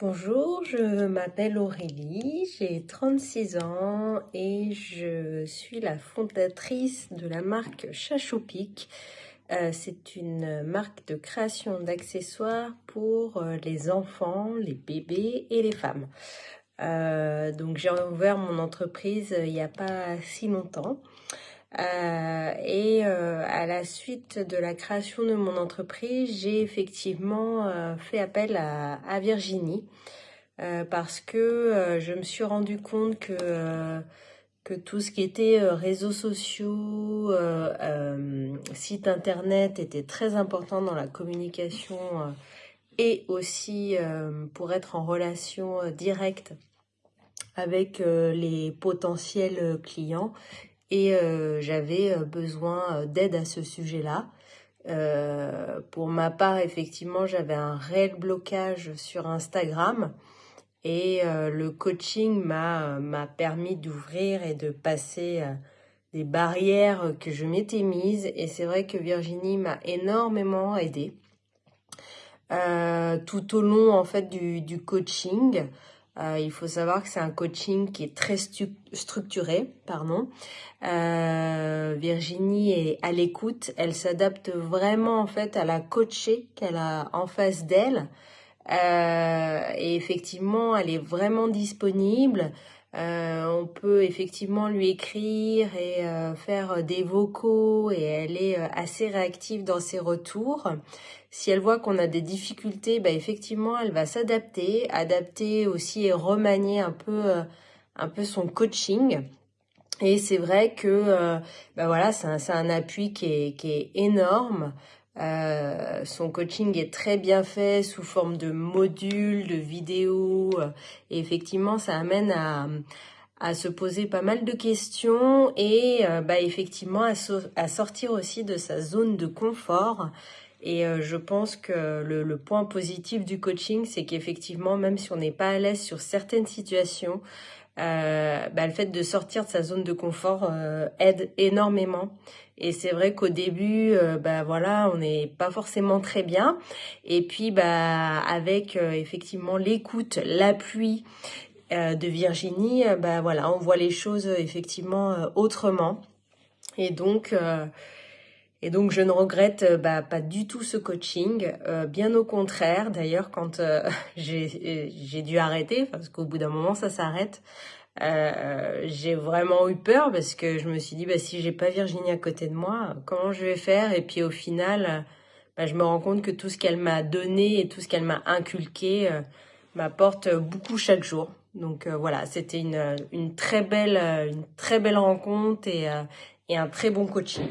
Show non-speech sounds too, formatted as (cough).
Bonjour, je m'appelle Aurélie, j'ai 36 ans et je suis la fondatrice de la marque Chachopic. Euh, c'est une marque de création d'accessoires pour euh, les enfants, les bébés et les femmes. Euh, donc j'ai ouvert mon entreprise il n'y a pas si longtemps. Euh, et euh, à la suite de la création de mon entreprise, j'ai effectivement euh, fait appel à, Virginie parce que je me suis rendu compte que que tout ce qui était réseaux sociaux, site internet était très important dans la communication et aussi pour être en relation directe avec les potentiels clients et euh, j'avais euh, besoin euh, d'aide à ce sujet-là. pour ma part, effectivement, j'avais un réel blocage sur Instagram et le coaching m'a permis d'ouvrir et de passer des barrières que je m'étais mises et c'est vrai que Virginie m'a énormément aidée tout au long en fait du, du coaching. Euh, il faut savoir que c'est un coaching qui est très structuré. Pardon. Euh, Virginie est à l'écoute. Elle s'adapte vraiment en fait à la coachée qu'elle a en face d'elle. Euh, et effectivement, elle est vraiment disponible. Euh, on peut effectivement lui écrire et euh, faire des vocaux et elle est euh, assez réactive dans ses retours. Si elle voit qu'on a des difficultés, bah effectivement, elle va s'adapter, adapter aussi et remanier un peu, un peu son coaching. Et c'est vrai que bah voilà, c'est un, un, appui qui est, qui est énorme. Euh, son coaching est très bien fait sous forme de modules, de vidéos. Euh, et effectivement, ça amène à, se poser pas mal de questions et euh, bah, effectivement à, sortir aussi de sa zone de confort. Et je pense que le, le, point positif du coaching, c'est qu'effectivement, même si on n'est pas à l'aise sur certaines situations, euh, bah, le fait de sortir de sa zone de confort euh, aide énormément. Et c'est vrai qu'au début, euh, bah voilà, on n'est pas forcément très bien. Et puis, bah avec effectivement l'écoute, l'appui de Virginie, bah voilà, on voit les choses effectivement autrement. Et donc, et donc, je ne regrette euh, bah, pas du tout ce coaching, euh, bien au contraire. D'ailleurs, quand euh, (laughs) j'ai dû arrêter, parce qu'au bout d'un moment, ça s'arrête, j'ai vraiment eu peur parce que je me suis dit, bah, si j'ai pas Virginie à côté de moi, comment je vais faire? Et puis au final, bah, je me rends compte que tout ce qu'elle m'a donné et tout ce qu'elle m'a inculqué m'apporte beaucoup chaque jour. Donc voilà, c'était une, très belle, une très belle rencontre et un très bon coaching.